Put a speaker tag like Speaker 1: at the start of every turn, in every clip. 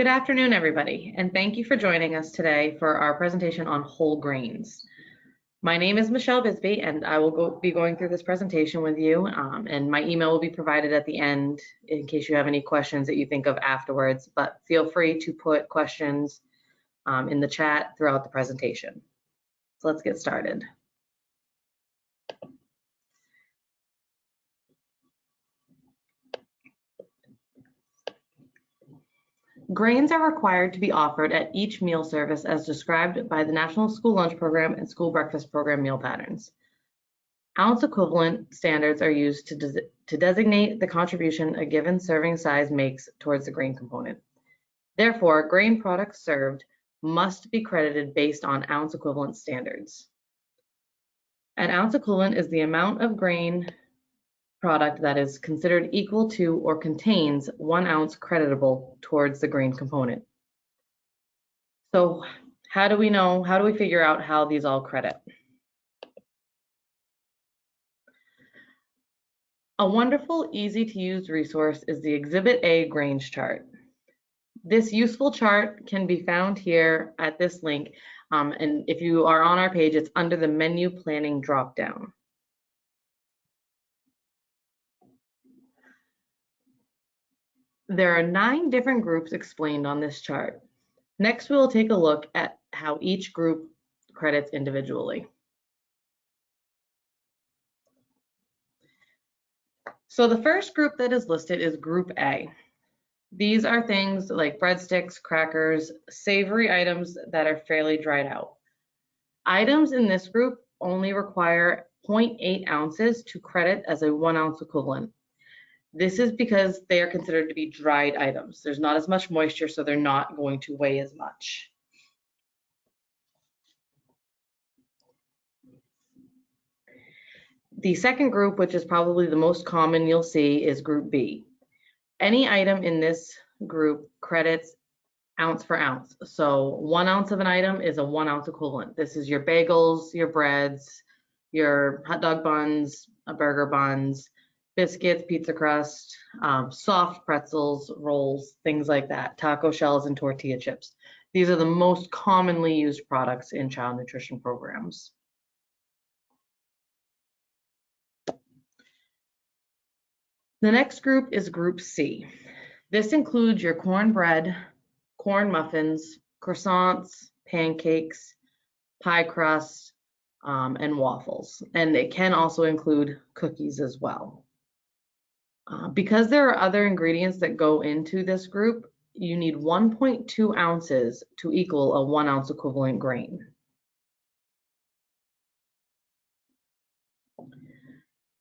Speaker 1: Good afternoon, everybody, and thank you for joining us today for our presentation on whole grains. My name is Michelle Bisbee, and I will go, be going through this presentation with you, um, and my email will be provided at the end in case you have any questions that you think of afterwards, but feel free to put questions um, in the chat throughout the presentation. So let's get started. Grains are required to be offered at each meal service as described by the National School Lunch Program and School Breakfast Program meal patterns. Ounce equivalent standards are used to, to designate the contribution a given serving size makes towards the grain component. Therefore, grain products served must be credited based on ounce equivalent standards. An ounce equivalent is the amount of grain product that is considered equal to or contains one ounce creditable towards the grain component. So how do we know, how do we figure out how these all credit? A wonderful, easy to use resource is the Exhibit A grains chart. This useful chart can be found here at this link. Um, and if you are on our page, it's under the menu planning dropdown. There are nine different groups explained on this chart. Next, we'll take a look at how each group credits individually. So the first group that is listed is Group A. These are things like breadsticks, crackers, savory items that are fairly dried out. Items in this group only require 0.8 ounces to credit as a one ounce equivalent. This is because they are considered to be dried items. There's not as much moisture, so they're not going to weigh as much. The second group, which is probably the most common you'll see, is group B. Any item in this group credits ounce for ounce. So one ounce of an item is a one ounce equivalent. This is your bagels, your breads, your hot dog buns, a burger buns, biscuits, pizza crust, um, soft pretzels, rolls, things like that, taco shells and tortilla chips. These are the most commonly used products in child nutrition programs. The next group is group C. This includes your cornbread, corn muffins, croissants, pancakes, pie crust, um, and waffles. And it can also include cookies as well. Uh, because there are other ingredients that go into this group, you need 1.2 ounces to equal a one ounce equivalent grain.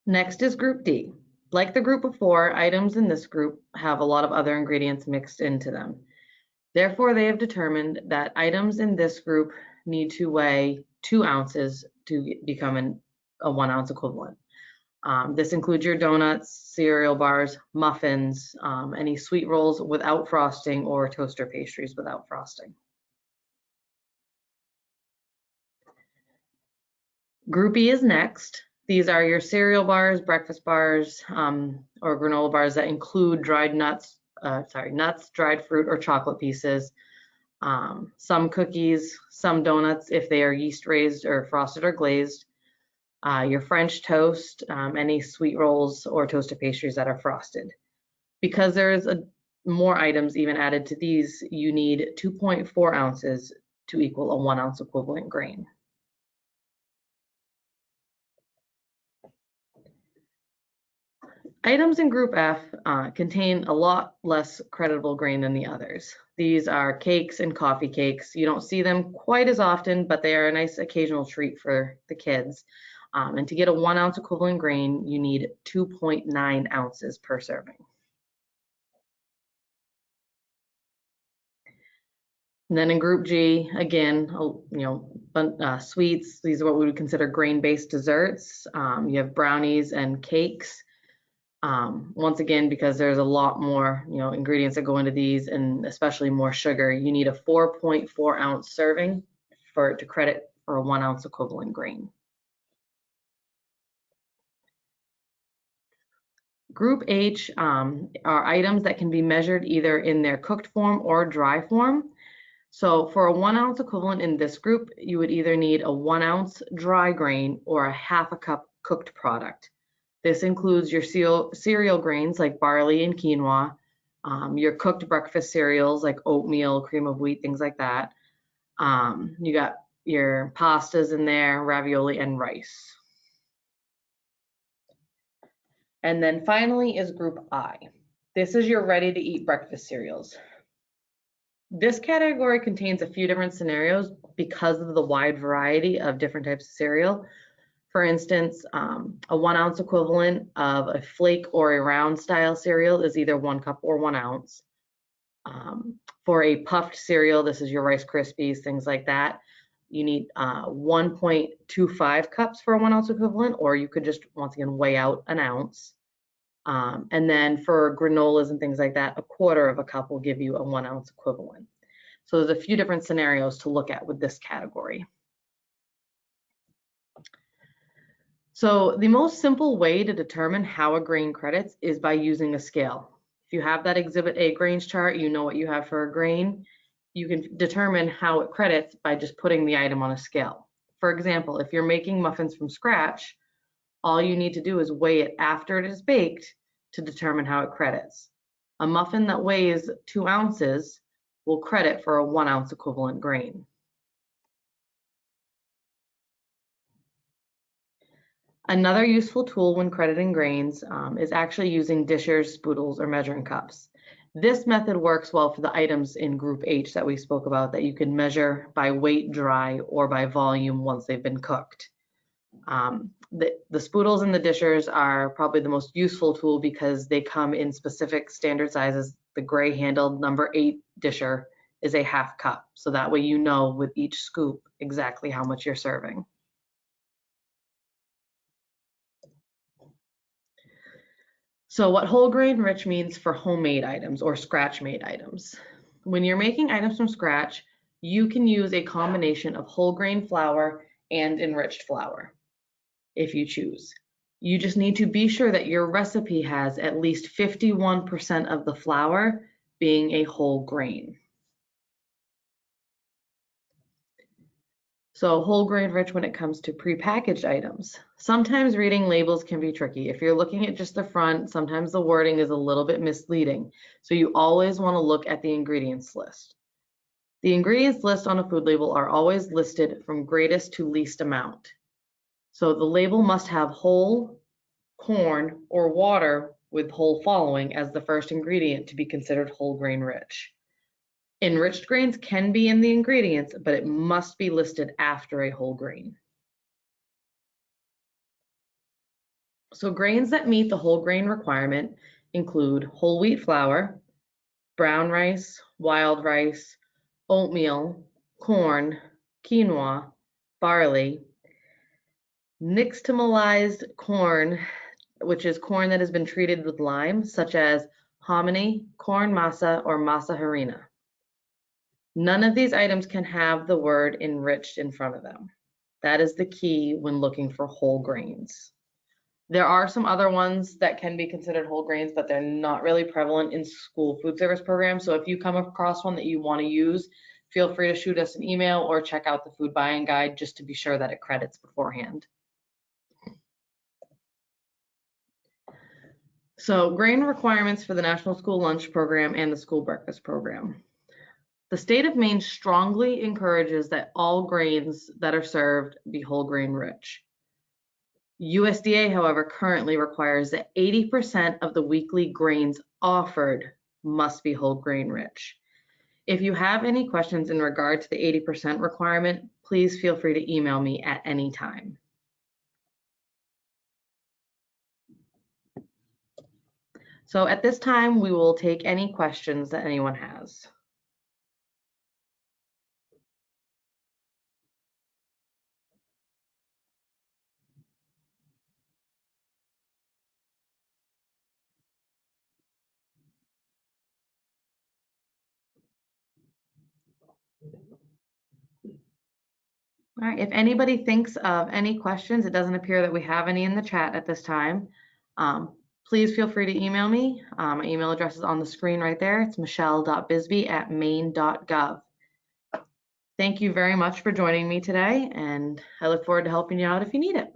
Speaker 1: Next is group D. Like the group before, items in this group have a lot of other ingredients mixed into them. Therefore, they have determined that items in this group need to weigh two ounces to become an, a one ounce equivalent. Um, this includes your donuts, cereal bars, muffins, um, any sweet rolls without frosting or toaster pastries without frosting. Group E is next. These are your cereal bars, breakfast bars, um, or granola bars that include dried nuts, uh, sorry, nuts, dried fruit, or chocolate pieces. Um, some cookies, some donuts if they are yeast raised or frosted or glazed, uh, your French toast, um, any sweet rolls or toasted pastries that are frosted. Because there's a, more items even added to these, you need 2.4 ounces to equal a one ounce equivalent grain. Items in Group F uh, contain a lot less creditable grain than the others. These are cakes and coffee cakes. You don't see them quite as often, but they are a nice occasional treat for the kids. Um, and to get a one ounce equivalent grain, you need 2.9 ounces per serving. And then in group G, again, you know, uh, sweets, these are what we would consider grain-based desserts. Um, you have brownies and cakes. Um, once again, because there's a lot more, you know, ingredients that go into these and especially more sugar, you need a 4.4 ounce serving for to credit for a one ounce equivalent grain. Group H um, are items that can be measured either in their cooked form or dry form. So for a one ounce equivalent in this group, you would either need a one ounce dry grain or a half a cup cooked product. This includes your cereal, grains like barley and quinoa, um, your cooked breakfast cereals like oatmeal, cream of wheat, things like that. Um, you got your pastas in there, ravioli, and rice. And then finally is group I. This is your ready to eat breakfast cereals. This category contains a few different scenarios because of the wide variety of different types of cereal. For instance, um, a one ounce equivalent of a flake or a round style cereal is either one cup or one ounce. Um, for a puffed cereal, this is your Rice Krispies, things like that. You need uh, 1.25 cups for a one ounce equivalent, or you could just once again weigh out an ounce. Um, and then for granolas and things like that, a quarter of a cup will give you a one ounce equivalent. So there's a few different scenarios to look at with this category. So the most simple way to determine how a grain credits is by using a scale. If you have that exhibit A grains chart, you know what you have for a grain. You can determine how it credits by just putting the item on a scale. For example, if you're making muffins from scratch, all you need to do is weigh it after it is baked to determine how it credits. A muffin that weighs two ounces will credit for a one ounce equivalent grain. Another useful tool when crediting grains um, is actually using dishers, spoodles, or measuring cups. This method works well for the items in group H that we spoke about that you can measure by weight dry or by volume once they've been cooked. Um, the, the spoodles and the dishers are probably the most useful tool because they come in specific standard sizes. The gray handled number eight disher is a half cup. So that way you know with each scoop exactly how much you're serving. So what whole grain rich means for homemade items or scratch made items. When you're making items from scratch, you can use a combination of whole grain flour and enriched flour if you choose. You just need to be sure that your recipe has at least 51% of the flour being a whole grain. So whole grain rich when it comes to prepackaged items. Sometimes reading labels can be tricky. If you're looking at just the front, sometimes the wording is a little bit misleading. So you always want to look at the ingredients list. The ingredients list on a food label are always listed from greatest to least amount. So the label must have whole, corn, or water with whole following as the first ingredient to be considered whole grain rich. Enriched grains can be in the ingredients, but it must be listed after a whole grain. So grains that meet the whole grain requirement include whole wheat flour, brown rice, wild rice, oatmeal, corn, quinoa, barley, nixtamalized corn, which is corn that has been treated with lime, such as hominy, corn masa, or masa harina. None of these items can have the word enriched in front of them. That is the key when looking for whole grains. There are some other ones that can be considered whole grains, but they're not really prevalent in school food service programs. So if you come across one that you want to use, feel free to shoot us an email or check out the food buying guide just to be sure that it credits beforehand. So grain requirements for the National School Lunch Program and the School Breakfast Program. The state of Maine strongly encourages that all grains that are served be whole grain rich. USDA, however, currently requires that 80% of the weekly grains offered must be whole grain rich. If you have any questions in regard to the 80% requirement, please feel free to email me at any time. So at this time, we will take any questions that anyone has. All right, if anybody thinks of any questions, it doesn't appear that we have any in the chat at this time. Um, please feel free to email me. Uh, my email address is on the screen right there. It's michelle.bisbee at maine.gov. Thank you very much for joining me today, and I look forward to helping you out if you need it.